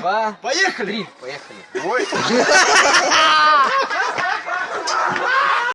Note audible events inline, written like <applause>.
два, Поехали! три. Поехали. Ой. <laughs>